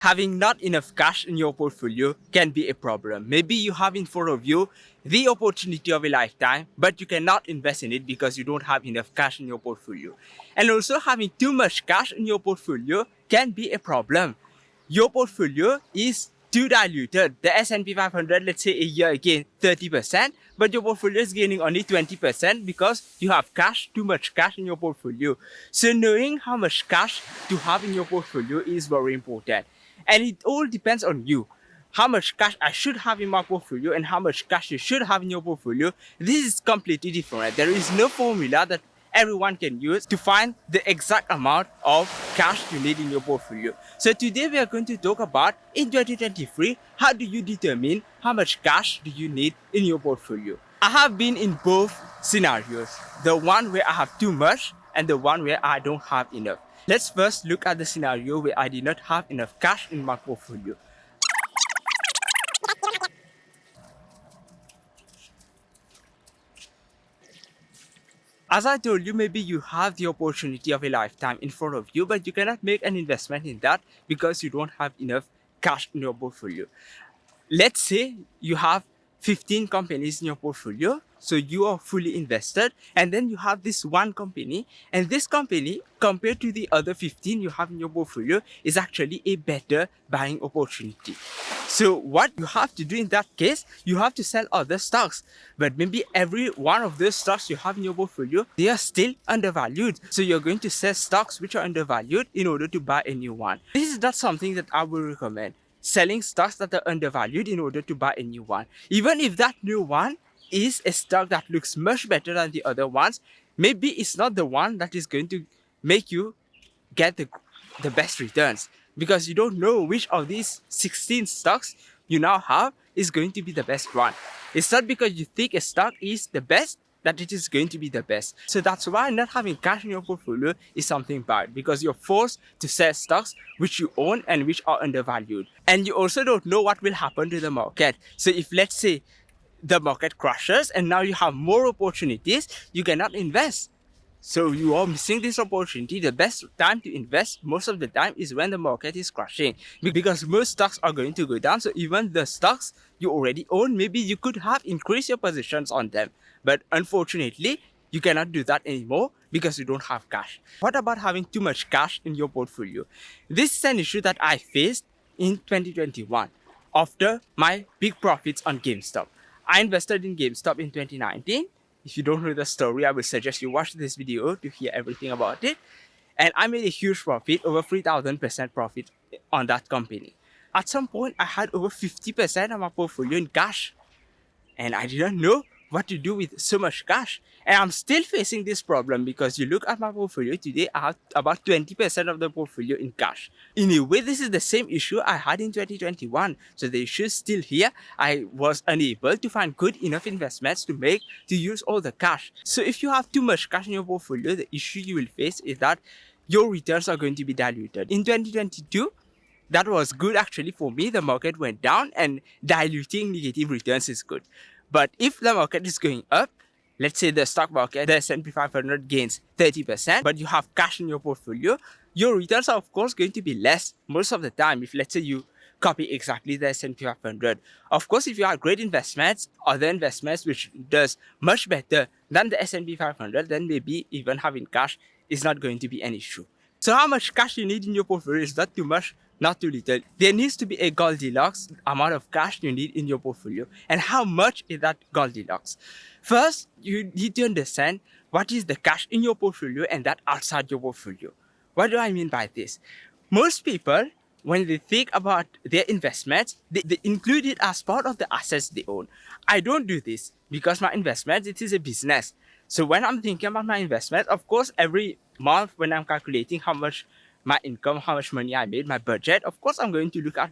Having not enough cash in your portfolio can be a problem. Maybe you have in front of you the opportunity of a lifetime, but you cannot invest in it because you don't have enough cash in your portfolio. And also having too much cash in your portfolio can be a problem. Your portfolio is too diluted. The S&P 500, let's say a year again, 30%, but your portfolio is gaining only 20% because you have cash, too much cash in your portfolio. So knowing how much cash to have in your portfolio is very important. And it all depends on you. How much cash I should have in my portfolio and how much cash you should have in your portfolio. This is completely different. There is no formula that everyone can use to find the exact amount of cash you need in your portfolio. So today we are going to talk about in 2023, how do you determine how much cash do you need in your portfolio? I have been in both scenarios, the one where I have too much and the one where I don't have enough. Let's first look at the scenario where I did not have enough cash in my portfolio. As I told you, maybe you have the opportunity of a lifetime in front of you, but you cannot make an investment in that because you don't have enough cash in your portfolio. Let's say you have 15 companies in your portfolio so you are fully invested and then you have this one company and this company compared to the other 15 you have in your portfolio is actually a better buying opportunity. So what you have to do in that case you have to sell other stocks but maybe every one of those stocks you have in your portfolio they are still undervalued. So you're going to sell stocks which are undervalued in order to buy a new one. This is not something that i will recommend selling stocks that are undervalued in order to buy a new one. Even if that new one is a stock that looks much better than the other ones, maybe it's not the one that is going to make you get the, the best returns because you don't know which of these 16 stocks you now have is going to be the best one. It's not because you think a stock is the best that it is going to be the best. So that's why not having cash in your portfolio is something bad because you're forced to sell stocks which you own and which are undervalued. And you also don't know what will happen to the market. So if let's say the market crashes and now you have more opportunities, you cannot invest so you are missing this opportunity. The best time to invest most of the time is when the market is crashing because most stocks are going to go down. So even the stocks you already own, maybe you could have increased your positions on them. But unfortunately, you cannot do that anymore because you don't have cash. What about having too much cash in your portfolio? This is an issue that I faced in 2021 after my big profits on GameStop. I invested in GameStop in 2019 if you don't know the story, I would suggest you watch this video to hear everything about it. And I made a huge profit, over 3000% profit on that company. At some point, I had over 50% of my portfolio in cash. And I didn't know what to do with so much cash. And I'm still facing this problem because you look at my portfolio today, I have about 20% of the portfolio in cash. In a way, this is the same issue I had in 2021. So the issue is still here. I was unable to find good enough investments to make to use all the cash. So if you have too much cash in your portfolio, the issue you will face is that your returns are going to be diluted. In 2022, that was good actually for me. The market went down and diluting negative returns is good. But if the market is going up, let's say the stock market, the S&P 500 gains 30%, but you have cash in your portfolio, your returns are of course going to be less most of the time if let's say you copy exactly the S&P 500. Of course, if you have great investments, other investments which does much better than the S&P 500, then maybe even having cash is not going to be an issue. So how much cash you need in your portfolio is not too much, not too little. There needs to be a Goldilocks amount of cash you need in your portfolio. And how much is that Goldilocks? First, you need to understand what is the cash in your portfolio and that outside your portfolio. What do I mean by this? Most people, when they think about their investments, they, they include it as part of the assets they own. I don't do this because my investment, it is a business. So when I'm thinking about my investment, of course, every month when I'm calculating how much my income, how much money I made, my budget, of course, I'm going to look at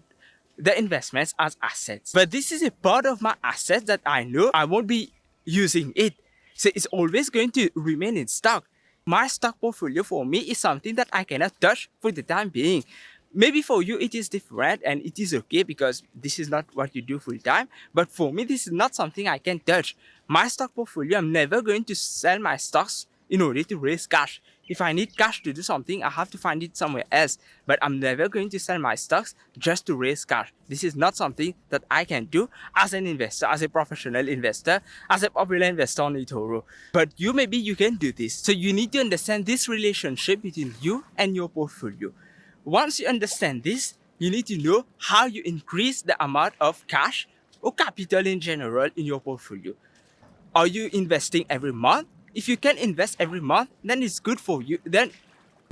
the investments as assets. But this is a part of my assets that I know I won't be using it. So it's always going to remain in stock. My stock portfolio for me is something that I cannot touch for the time being. Maybe for you it is different and it is okay because this is not what you do full time. But for me, this is not something I can touch. My stock portfolio, I'm never going to sell my stocks in order to raise cash. If I need cash to do something, I have to find it somewhere else. But I'm never going to sell my stocks just to raise cash. This is not something that I can do as an investor, as a professional investor, as a popular investor on eToro. But you maybe you can do this. So you need to understand this relationship between you and your portfolio. Once you understand this, you need to know how you increase the amount of cash or capital in general in your portfolio. Are you investing every month? If you can invest every month, then it's good for you. Then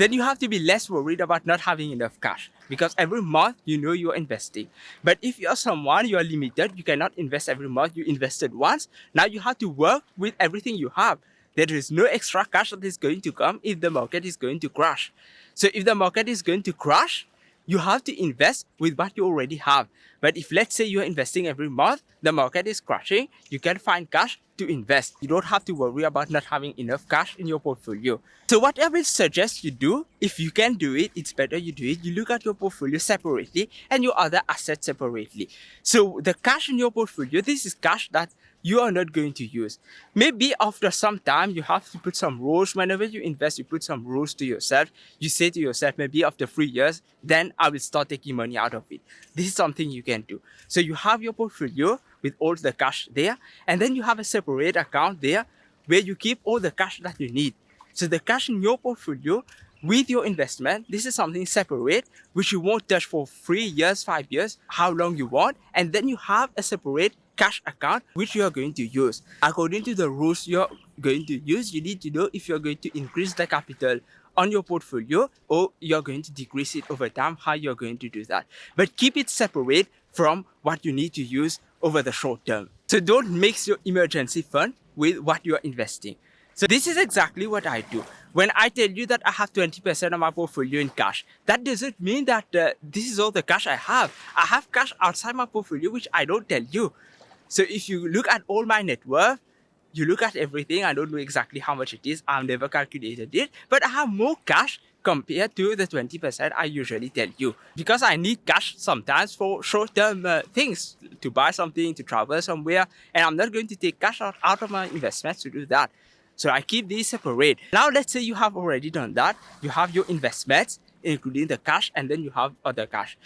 then you have to be less worried about not having enough cash because every month you know you're investing. But if you're someone you are limited, you cannot invest every month, you invested once, now you have to work with everything you have. There is no extra cash that is going to come if the market is going to crash. So if the market is going to crash, you have to invest with what you already have. But if let's say you're investing every month, the market is crashing, you can find cash to invest. You don't have to worry about not having enough cash in your portfolio. So what I will suggest you do, if you can do it, it's better you do it. You look at your portfolio separately and your other assets separately. So the cash in your portfolio, this is cash that you are not going to use. Maybe after some time, you have to put some rules. Whenever you invest, you put some rules to yourself. You say to yourself, maybe after three years, then I will start taking money out of it. This is something you can do. So you have your portfolio with all the cash there, and then you have a separate account there where you keep all the cash that you need. So the cash in your portfolio with your investment, this is something separate, which you won't touch for three years, five years, how long you want. And then you have a separate cash account which you are going to use. According to the rules you're going to use, you need to know if you're going to increase the capital on your portfolio or you're going to decrease it over time, how you're going to do that. But keep it separate from what you need to use over the short term. So don't mix your emergency fund with what you're investing. So this is exactly what I do. When I tell you that I have 20% of my portfolio in cash, that doesn't mean that uh, this is all the cash I have. I have cash outside my portfolio, which I don't tell you. So if you look at all my net worth, you look at everything, I don't know exactly how much it is. I've never calculated it, but I have more cash compared to the 20% I usually tell you. Because I need cash sometimes for short-term uh, things, to buy something, to travel somewhere, and I'm not going to take cash out, out of my investments to do that. So I keep these separate. Now let's say you have already done that. You have your investments, including the cash, and then you have other cash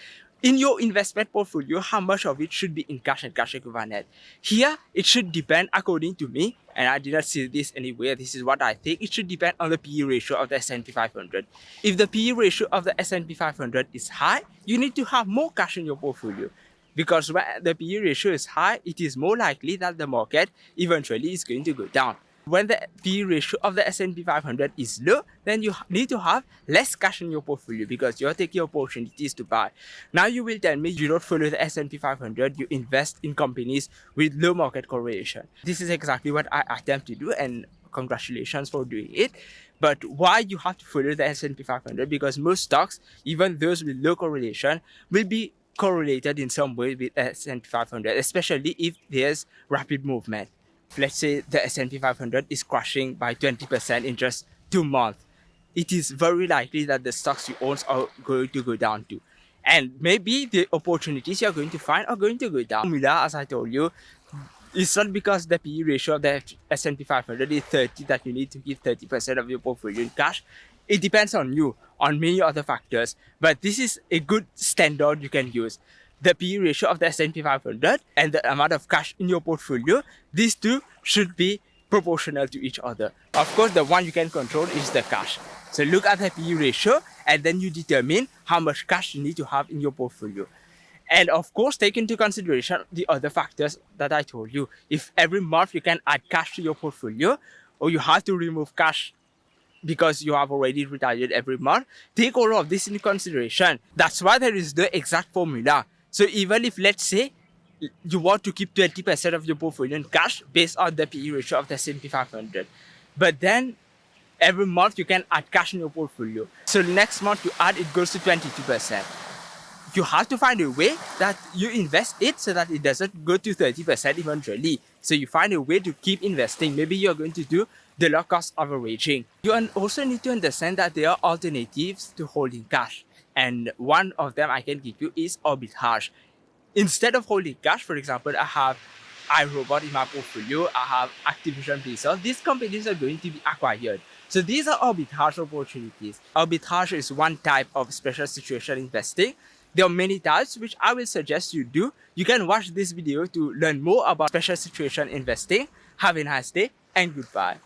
in your investment portfolio, how much of it should be in cash and cash equivalent. Here, it should depend according to me, and I did not see this anywhere, this is what I think, it should depend on the PE ratio of the S&P 500. If the PE ratio of the S&P 500 is high, you need to have more cash in your portfolio. Because when the PE ratio is high, it is more likely that the market eventually is going to go down when the P ratio of the S&P 500 is low, then you need to have less cash in your portfolio because you're taking opportunities to buy. Now you will tell me you don't follow the S&P 500, you invest in companies with low market correlation. This is exactly what I attempt to do and congratulations for doing it. But why you have to follow the S&P 500? Because most stocks, even those with low correlation, will be correlated in some way with S&P 500, especially if there's rapid movement let's say the S&P 500 is crashing by 20% in just two months, it is very likely that the stocks you own are going to go down too. And maybe the opportunities you're going to find are going to go down. Formula, as I told you, it's not because the PE ratio of the S&P 500 is 30 that you need to keep 30% of your portfolio in cash. It depends on you, on many other factors. But this is a good standard you can use the PE ratio of the S&P 500 and the amount of cash in your portfolio, these two should be proportional to each other. Of course, the one you can control is the cash. So look at the PE ratio and then you determine how much cash you need to have in your portfolio. And of course, take into consideration the other factors that I told you. If every month you can add cash to your portfolio or you have to remove cash because you have already retired every month, take all of this into consideration. That's why there is the exact formula. So even if let's say you want to keep 20% of your portfolio in cash based on the PE ratio of the S&P 500, but then every month you can add cash in your portfolio. So next month you add, it goes to 22%. You have to find a way that you invest it so that it doesn't go to 30% eventually. So you find a way to keep investing. Maybe you're going to do the low cost averaging. You also need to understand that there are alternatives to holding cash. And one of them I can give you is arbitrage. Instead of holding cash, for example, I have iRobot in my portfolio, I have Activision Blizzard. These companies are going to be acquired. So these are arbitrage opportunities. Arbitrage is one type of special situation investing. There are many types which I will suggest you do. You can watch this video to learn more about special situation investing. Have a nice day and goodbye.